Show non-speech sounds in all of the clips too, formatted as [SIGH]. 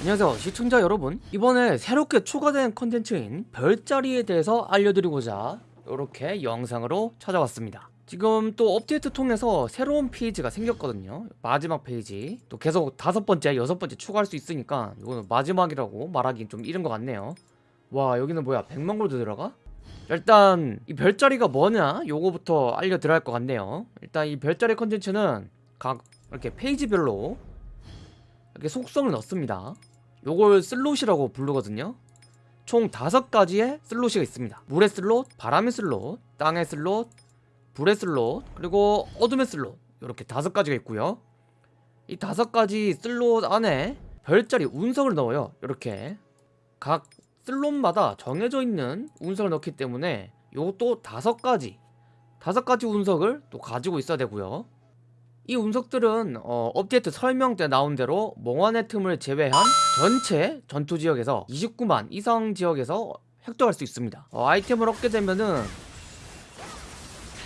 안녕하세요 시청자 여러분. 이번에 새롭게 추가된 컨텐츠인 별자리에 대해서 알려드리고자 이렇게 영상으로 찾아왔습니다. 지금 또 업데이트 통해서 새로운 페이지가 생겼거든요. 마지막 페이지. 또 계속 다섯 번째 여섯 번째 추가할 수 있으니까 이거는 마지막이라고 말하긴 좀 이른 것 같네요. 와 여기는 뭐야? 100만 골드 들어가? 일단 이 별자리가 뭐냐? 요거부터 알려드려야 할 것 같네요. 일단 이 별자리 컨텐츠는 각 이렇게 페이지별로 이렇게 속성을 넣습니다. 요걸 슬롯이라고 부르거든요. 총 다섯 가지의 슬롯이 있습니다. 물의 슬롯, 바람의 슬롯, 땅의 슬롯, 불의 슬롯, 그리고 어둠의 슬롯. 이렇게 다섯 가지가 있고요. 이 다섯 가지 슬롯 안에 별자리 운석을 넣어요. 이렇게. 각 슬롯마다 정해져 있는 운석을 넣기 때문에 요것도 다섯 가지 다섯 가지 운석을 또 가지고 있어야 되고요 이 운석들은 어, 업데이트 설명 때 나온 대로 몽환의 틈을 제외한 전체 전투 지역에서 29만 이상 지역에서 획득할 수 있습니다. 어, 아이템을 얻게 되면은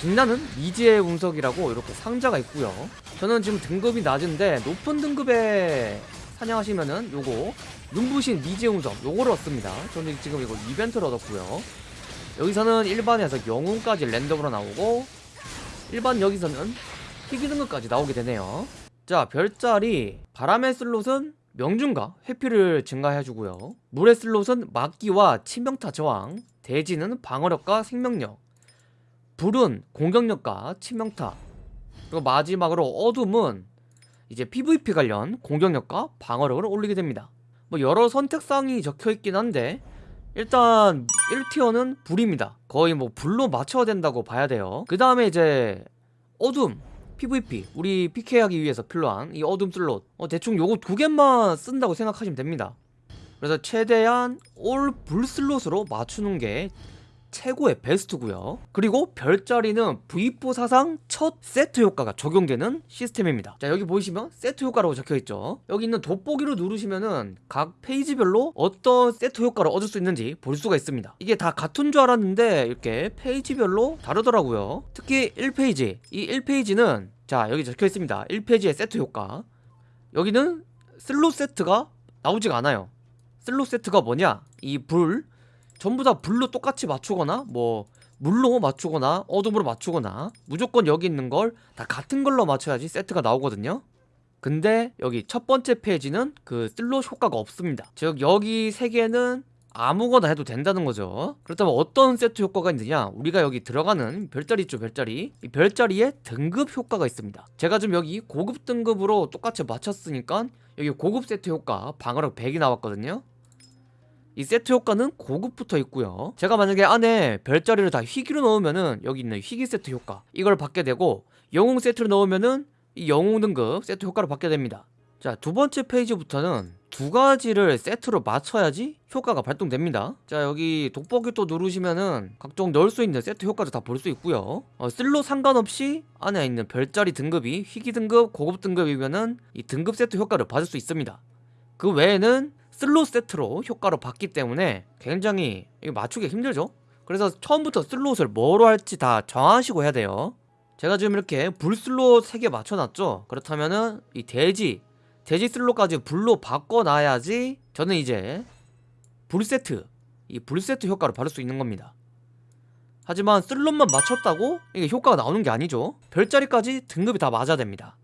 빛나는 미지의 운석이라고 이렇게 상자가 있고요. 저는 지금 등급이 낮은데 높은 등급에 사냥하시면은 요거 눈부신 미지의 운석 요거를 얻습니다. 저는 지금 이거 이벤트를 얻었고요. 여기서는 일반에서 영웅까지 랜덤으로 나오고 일반 여기서는 희귀 등급까지 나오게 되네요. 자 별자리. 바람의 슬롯은 명중과 회피를 증가해주고요. 물의 슬롯은 막기와 치명타 저항. 대지는 방어력과 생명력. 불은 공격력과 치명타. 그리고 마지막으로 어둠은 이제 PVP 관련 공격력과 방어력을 올리게 됩니다. 뭐 여러 선택사항이 적혀있긴 한데 일단 1tier는 불입니다. 거의 뭐 불로 맞춰야 된다고 봐야 돼요. 그 다음에 이제 어둠 PVP 우리 PK 하기 위해서 필요한 이 어둠 슬롯. 어, 대충 요거 두 개만 쓴다고 생각하시면 됩니다. 그래서 최대한 all 불 슬롯으로 맞추는 게 최고의 베스트고요. 그리고 별자리는 V4 사상 첫 세트 효과가 적용되는 시스템입니다. 자 여기 보이시면 세트 효과라고 적혀있죠. 여기 있는 돋보기를 누르시면은 각 페이지별로 어떤 세트 효과를 얻을 수 있는지 볼 수가 있습니다. 이게 다 같은 줄 알았는데 이렇게 페이지별로 다르더라고요. 특히 1페이지. 이 1페이지는 자 여기 적혀있습니다. 1페이지의 세트 효과. 여기는 슬롯 세트가 나오지가 않아요. 슬롯 세트가 뭐냐? 이 불 전부 다 불로 똑같이 맞추거나 뭐 물로 맞추거나 어둠으로 맞추거나 무조건 여기 있는 걸 다 같은 걸로 맞춰야지 세트가 나오거든요. 근데 여기 첫 번째 페이지는 그 슬롯 효과가 없습니다. 즉 여기 세 개는 아무거나 해도 된다는 거죠. 그렇다면 어떤 세트 효과가 있느냐? 우리가 여기 들어가는 별자리 있죠 별자리. 이 별자리에 등급 효과가 있습니다. 제가 지금 여기 고급 등급으로 똑같이 맞췄으니까 여기 고급 세트 효과 방어력 100이 나왔거든요 이 세트 효과는 고급부터 있고요. 제가 만약에 안에 별자리를 다 희귀로 넣으면은 여기 있는 희귀 세트 효과 이걸 받게 되고 영웅 세트를 넣으면은 이 영웅 등급 세트 효과를 받게 됩니다. 자 두번째 페이지부터는 두 가지를 세트로 맞춰야지 효과가 발동됩니다. 자 여기 돋보기 또 누르시면은 각종 넣을 수 있는 세트 효과도 다 볼 수 있고요. 어, 슬롯 상관없이 안에 있는 별자리 등급이 희귀 등급 고급 등급이면은 이 등급 세트 효과를 받을 수 있습니다. 그 외에는 슬롯 세트로 효과로 받기 때문에 굉장히 맞추기 힘들죠? 그래서 처음부터 슬롯을 뭐로 할지 다 정하시고 해야 돼요. 제가 지금 이렇게 불 슬롯 3개 맞춰놨죠? 그렇다면은 이 돼지 돼지 슬롯까지 불로 바꿔놔야지 저는 이제 불 세트 이 불 세트 효과를 받을 수 있는 겁니다. 하지만 슬롯만 맞췄다고 이게 효과가 나오는 게 아니죠? 별자리까지 등급이 다 맞아야 됩니다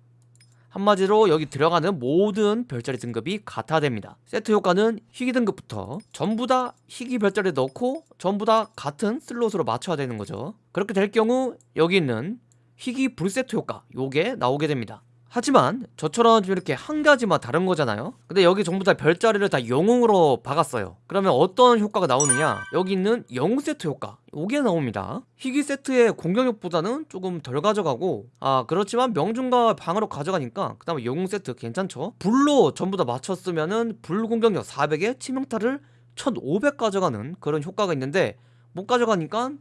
한마디로 여기 들어가는 모든 별자리 등급이 같아야 됩니다. 세트 효과는 희귀 등급부터 전부 다 희귀 별자리 넣고 전부 다 같은 슬롯으로 맞춰야 되는 거죠. 그렇게 될 경우 여기 있는 희귀 불세트 효과 요게 나오게 됩니다 하지만 저처럼 이렇게 한 가지만 다른 거잖아요. 근데 여기 전부 다 별자리를 다 영웅으로 박았어요. 그러면 어떤 효과가 나오느냐? 여기 있는 영웅 세트 효과. 요게 나옵니다. 희귀 세트의 공격력보다는 조금 덜 가져가고 아 그렇지만 명중과 방어력 가져가니까 그 다음에 영웅 세트 괜찮죠? 불로 전부 다 맞췄으면은 불 공격력 400에 치명타를 1500 가져가는 그런 효과가 있는데 못 가져가니까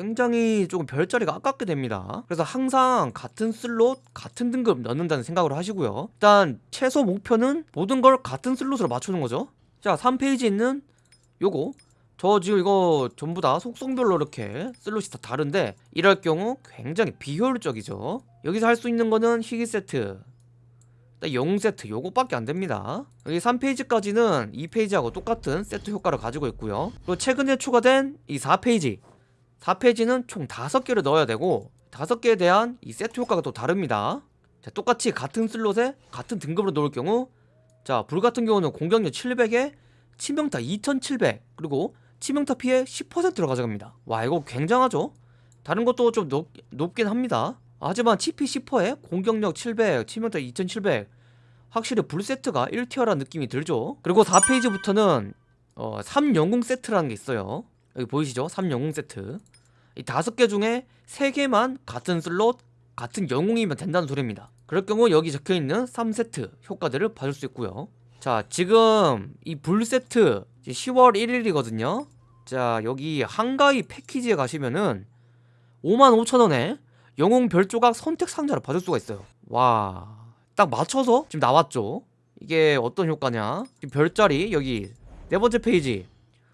굉장히 조금 별자리가 아깝게 됩니다. 그래서 항상 같은 슬롯 같은 등급 넣는다는 생각으로 하시고요. 일단 최소 목표는 모든 걸 같은 슬롯으로 맞추는 거죠. 자 3페이지 있는 요거. 저 지금 이거 전부 다 속성별로 이렇게 슬롯이 다 다른데 이럴 경우 굉장히 비효율적이죠. 여기서 할 수 있는 거는 희귀 세트. 딱 영웅 세트 요거밖에 안 됩니다. 여기 3페이지까지는 2페이지하고 똑같은 세트 효과를 가지고 있고요. 그리고 최근에 추가된 이 4페이지 4페이지는 총 5개를 넣어야 되고 5개에 대한 이 세트 효과가 또 다릅니다. 자, 똑같이 같은 슬롯에 같은 등급으로 놓을 경우 자, 불 같은 경우는 공격력 700에 치명타 2700 그리고 치명타 피해 10%로 가져갑니다. 와, 이거 굉장하죠? 다른 것도 좀 높, 높긴 합니다. 하지만 치피 10%에 공격력 700, 치명타 2700 확실히 불 세트가 1tier라는 느낌이 들죠. 그리고 4페이지부터는 어, 3영웅 세트라는 게 있어요. 여기 보이시죠? 3영웅 세트. 이 다섯 개 중에 세 개만 같은 슬롯, 같은 영웅이면 된다는 소리입니다. 그럴 경우 여기 적혀 있는 3세트 효과들을 받을 수 있고요. 자, 지금 이 불 세트 10월 1일이거든요. 자, 여기 한가위 패키지에 가시면은 55,000원에 영웅 별조각 선택 상자를 받을 수가 있어요. 와, 딱 맞춰서 지금 나왔죠. 이게 어떤 효과냐? 지금 별자리 여기 네 번째 페이지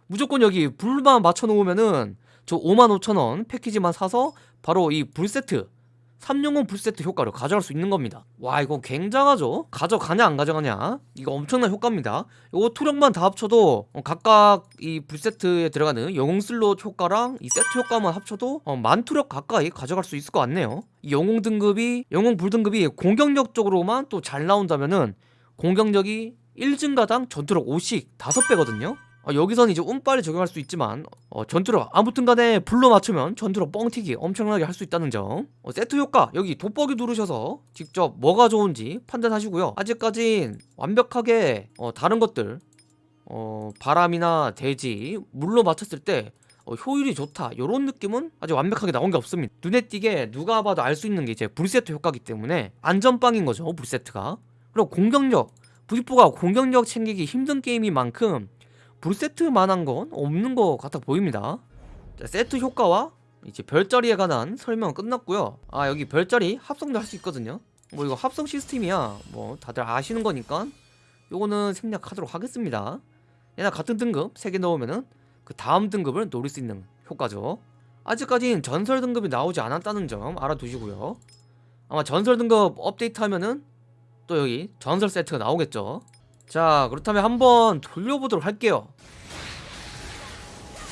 무조건 여기 불만 맞춰 놓으면은 저 55,000원 패키지만 사서 바로 이 불 세트 3영웅 불 세트 효과를 가져갈 수 있는 겁니다. 와 이거 굉장하죠? 가져가냐 안 가져가냐? 이거 엄청난 효과입니다. 이거 투력만 다 합쳐도 어, 각각 이 불 세트에 들어가는 영웅 슬롯 효과랑 이 세트 효과만 합쳐도 어, 만 투력 가까이 가져갈 수 있을 것 같네요. 이 영웅 등급이 영웅 불 등급이 공격력 쪽으로만 또 잘 나온다면은 공격력이 1증가당 전투력 5씩 5배거든요. 어, 여기서는 이제 운빨을 적용할 수 있지만 어, 전투력 아무튼 간에 불로 맞추면 전투력 뻥튀기 엄청나게 할 수 있다는 점. 어, 세트 효과 여기 돋보기 누르셔서 직접 뭐가 좋은지 판단하시고요. 아직까진 완벽하게 어, 다른 것들 어, 바람이나 대지 물로 맞췄을 때 어, 효율이 좋다. 이런 느낌은 아직 완벽하게 나온 게 없습니다. 눈에 띄게 누가 봐도 알 수 있는 게 이제 불세트 효과기 때문에 안전빵인 거죠 불세트가. 그리고 공격력. V4가 공격력 챙기기 힘든 게임인 만큼 불세트만한 건 없는 것 같아 보입니다. 자, 세트 효과와 이제 별자리에 관한 설명은 끝났고요. 아 여기 별자리 합성도 할 수 있거든요. 뭐 이거 합성 시스템이야. 뭐 다들 아시는 거니까 요거는 생략하도록 하겠습니다. 얘나 같은 등급 3개 넣으면은 그 다음 등급을 노릴 수 있는 효과죠. 아직까진 전설 등급이 나오지 않았다는 점 알아두시고요. 아마 전설 등급 업데이트하면은 또 여기 전설 세트가 나오겠죠. 자 그렇다면 한번 돌려보도록 할게요.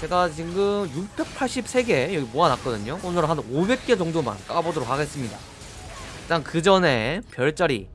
제가 지금 683개 여기 모아놨거든요. 오늘 한 500개 정도만 까보도록 하겠습니다. 일단 그 전에 별자리.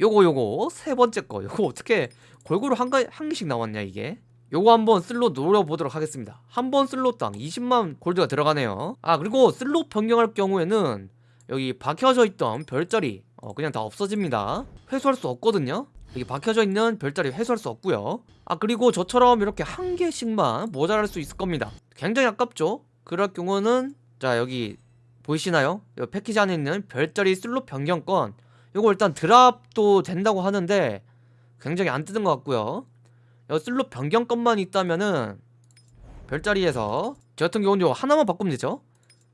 요거 요거. 세 번째 거. 요거 어떻게 골고루 한, 가, 한 개씩 나왔냐 이게. 요거 한번 슬롯 노려보도록 하겠습니다. 한 번 슬롯당 20만 골드가 들어가네요. 아 그리고 슬롯 변경할 경우에는 여기 박혀져 있던 별자리 어, 그냥 다 없어집니다. 회수할 수 없거든요 여기 박혀져 있는 별자리 회수할 수 없고요. 아 그리고 저처럼 이렇게 한 개씩만 모자랄 수 있을 겁니다. 굉장히 아깝죠? 그럴 경우는 자 여기 보이시나요? 이 패키지 안에 있는 별자리 슬롯 변경권. 이거 일단 drop도 된다고 하는데 굉장히 안 뜨는 것 같고요. 이 슬롯 변경권만 있다면은 별자리에서 저 같은 경우는 하나만 바꾸면 되죠?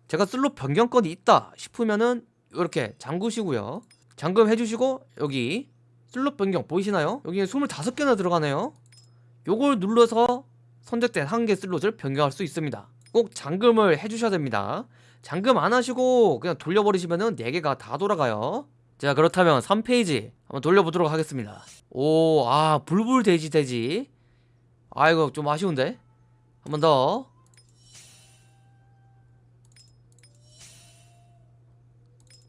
제가 슬롯 변경권이 있다 싶으면은 이렇게 잠그시고요. 잠금 해주시고 여기 슬롯 변경 보이시나요? 여기에 25개나 들어가네요. 요걸 눌러서 선택된 한 개 슬롯을 변경할 수 있습니다. 꼭 잠금을 해주셔야 됩니다. 잠금 안 하시고 그냥 돌려버리시면은 4개가 다 돌아가요. 자 그렇다면 3페이지 한번 돌려보도록 하겠습니다. 오 아 불불 돼지 돼지. 아 이거 좀 아쉬운데? 한번 더.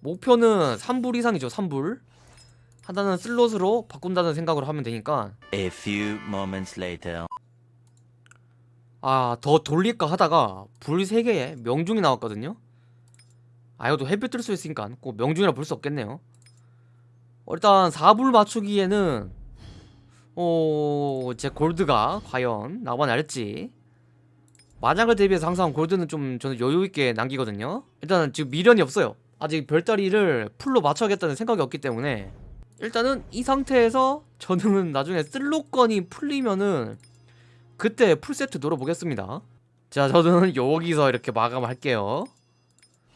목표는 3불 이상이죠 3불 하나는 슬롯으로 바꾼다는 생각으로 하면 되니까. A few moments later. 아 더 돌릴까 하다가 불 3개에 명중이 나왔거든요. 아 이것도 햇빛 뜰 수 있으니까 꼭 명중이라 볼 수 없겠네요. 어, 일단 4불 맞추기에는 어... 제 골드가 과연 남아날지. 마장을 대비해서 항상 골드는 좀 저는 여유있게 남기거든요. 일단은 지금 미련이 없어요. 아직 별자리를 풀로 맞춰야겠다는 생각이 없기 때문에 일단은 이 상태에서 저는 나중에 슬롯권이 풀리면은 그때 풀세트 노려보겠습니다. 자 저는 여기서 이렇게 마감할게요.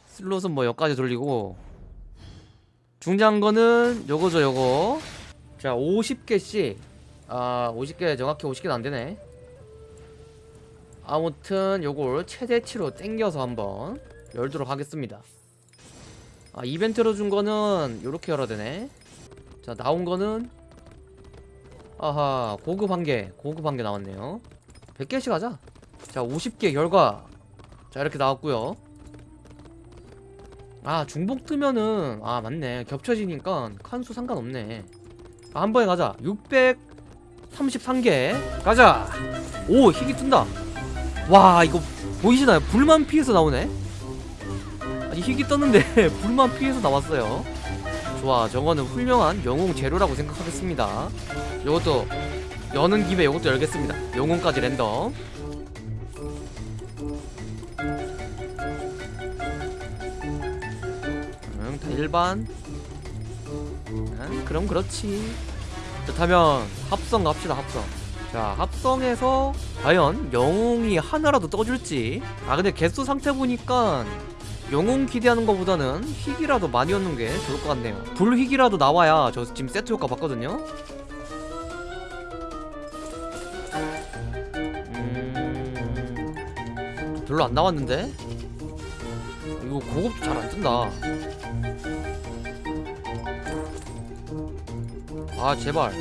슬롯은 뭐 여기까지 돌리고. 중요한 거는 요거죠 요거. 자 50개씩. 아 50개 정확히 50개는 안되네. 아무튼 요걸 최대치로 땡겨서 한번 열도록 하겠습니다. 아 이벤트로 준 거는 요렇게 열어야 되네 자 나온 거는 아하 고급 한개 고급 한 개 나왔네요. 100개씩 하자. 자 50개 결과. 자 이렇게 나왔고요. 아 중복 뜨면은 아 맞네. 겹쳐지니까 칸수 상관없네. 아, 한 번에 가자. 633개. 가자. 오 희귀 뜬다. 와 이거 보이시나요? 불만 피해서 나오네. 아니 희귀 떴는데 [LAUGHS] 불만 피해서 나왔어요 좋아 저거는 훌륭한 영웅 재료라고 생각하겠습니다. 요것도 여는 김에 요것도 열겠습니다. 영웅까지 랜덤. 응, 다 일반. 응, 그럼 그렇지. 그렇다면 합성 갑시다 합성. 자 합성해서 과연 영웅이 하나라도 떠줄지. 아 근데 개수 상태 보니까 영웅 기대하는 것보다는 희귀라도 많이 얻는 게 좋을 것 같네요. 불희귀라도 나와야 저 지금 세트 효과 봤거든요. 음... 별로 안 나왔는데? 이거 고급도 잘 안 뜬다. 아 제발.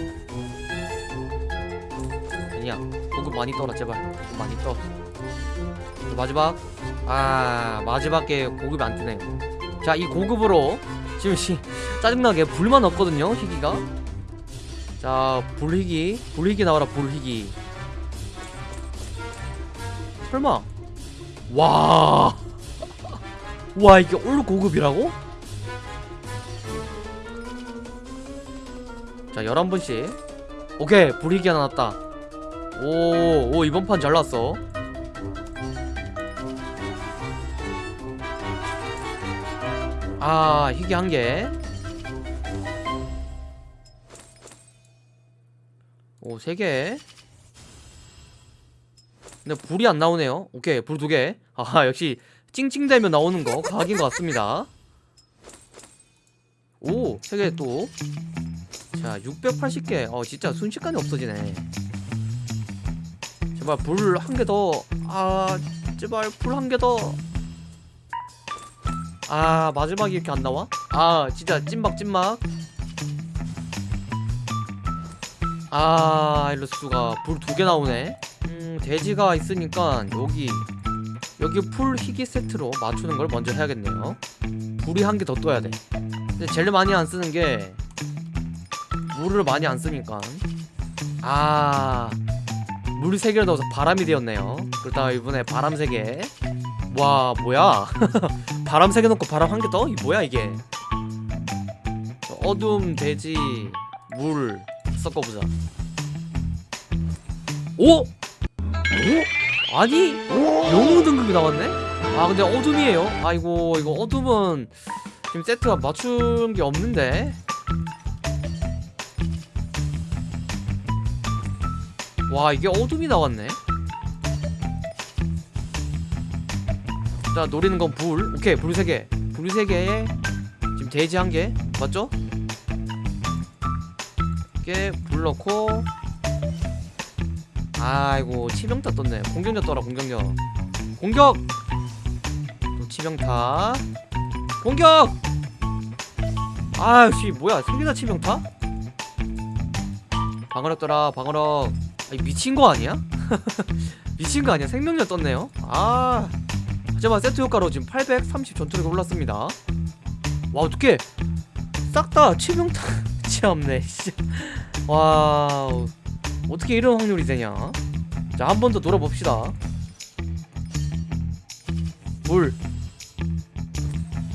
아니야. 고급 많이 떠라 제발. 고급 많이 떠. 마지막 아 마지막에 고급이 안 뜨네요 자 이 고급으로 지금 시 짜증나게 불만 없거든요 희귀가. 자 불희귀 불희귀 나와라 불희귀. 설마. 와. [LAUGHS] 와 이게 올 고급이라고? 자 11분씩. 오케이 불희귀 하나 났다. 오, 오 이번 판 잘 났어 아 희귀 한개. 오 세 개. 근데 불이 안 나오네요. 오케이 불 두 개. 아 역시 찡찡대면 나오는 거 과학인 것 같습니다. 오 세 개 또. 자 680개. 어 진짜 순식간에 없어지네. 제발 불 한 개 더. 아 제발 불 한 개 더 아 마지막에 이렇게 안 나와? 아 진짜 찐막 찐막. 아 수가 불 두 개 나오네. 음 돼지가 있으니까 여기 여기 풀 희귀 세트로 맞추는 걸 먼저 해야겠네요. 불이 한 개 더 떠야 돼. 근데 제일 많이 안 쓰는 게 물을 많이 안 쓰니까. 아 물이 세 개를 넣어서 바람이 되었네요. 그렇다 이번에 바람 세개 와 뭐야 [LAUGHS] 바람 세 개 넣고 바람 한개 더? 이 뭐야 이게 어둠 돼지 물 섞어보자 오? 오? 아니 영웅 등급이 나왔네? 아 근데 어둠이에요 아이고 이거 어둠은 지금 세트가 맞춘 게 없는데 와 이게 어둠이 나왔네 자 노리는 건 불. 오케이 불 3개. 불 3개에 지금 돼지 1개. 맞죠? 이게 불 넣고. 아이고 치명타 떴네. 공격력 떠라 공격력. 공격! 또 치명타. 공격! 아씨 뭐야 세개다 치명타? 방어력 떠라 방어력. 아니 미친 거 아니야? [LAUGHS] 미친 거 아니야? 생명력 떴네요. 아 하지만 세트 효과로 지금 830 전투력이 올랐습니다. 와 어떡해. 싹다 치명타 [LAUGHS] 씨. 와우. 어떻게 이런 확률이 되냐? 자 한 번 더 돌려봅시다. 물.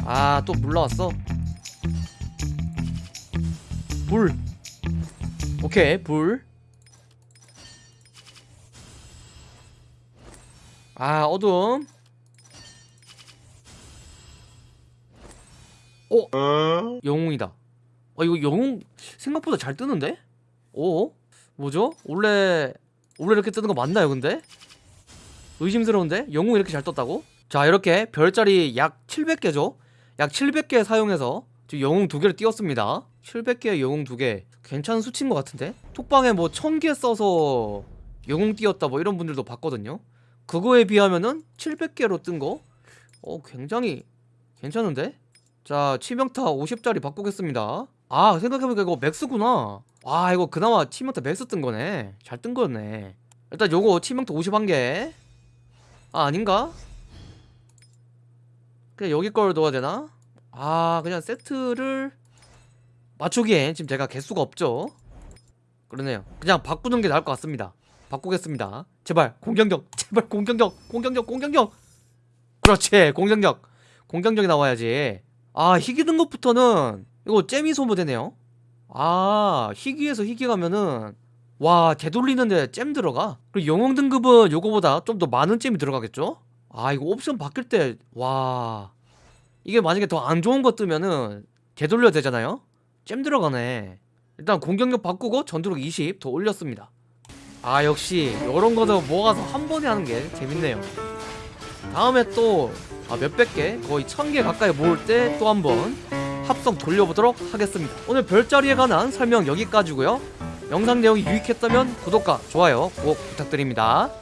아 또 물 나왔어. 불 오케이 불 아 어둠 어? 영웅이다 어 이거 영웅 생각보다 잘 뜨는데? 오? 뭐죠? 원래 원래 이렇게 뜨는 거 맞나요 근데? 의심스러운데? 영웅 이렇게 잘 떴다고? 자 이렇게 별자리 약 700개죠? 약 700개 사용해서 지금 영웅 두 개를 띄웠습니다 700개의 영웅 두개 괜찮은 수치인 것 같은데? 톡방에 뭐 1000개 써서 영웅 띄웠다 뭐 이런 분들도 봤거든요 그거에 비하면은 700개로 뜬 거? 어 굉장히 괜찮은데? 자 치명타 50짜리 바꾸겠습니다. 아 생각해보니까 이거 max구나. 와 이거 그나마 치명타 max 뜬 거네. 잘 뜬 거네. 일단 요거 치명타 51개. 아 아닌가? 그냥 여기 걸 넣어야 되나? 아 그냥 세트를 맞추기엔 지금 제가 개수가 없죠? 그러네요. 그냥 바꾸는 게 나을 것 같습니다. 바꾸겠습니다. 제발 공격력 제발 공격력 공격력 공격력! 그렇지 공격력. 공격력이 나와야지 아 희귀 등급부터는 이거 잼이 소모되네요. 아 희귀에서 희귀 가면은 와 되돌리는데 잼 들어가? 그리고 영웅 등급은 요거보다 좀 더 많은 잼이 들어가겠죠? 아 이거 옵션 바뀔 때 와 이게 만약에 더 안 좋은 거 뜨면은 되돌려야 되잖아요? 잼 들어가네. 일단 공격력 바꾸고 전투력 20 더 올렸습니다. 아 역시 요런 거도 모아서 한 번에 하는 게 재밌네요. 다음에 또 아, 몇백 개? 거의 천 개 가까이 모을 때 또 한번 합성 돌려보도록 하겠습니다. 오늘 별자리에 관한 설명 여기까지고요. 영상 내용이 유익했다면 구독과 좋아요 꼭 부탁드립니다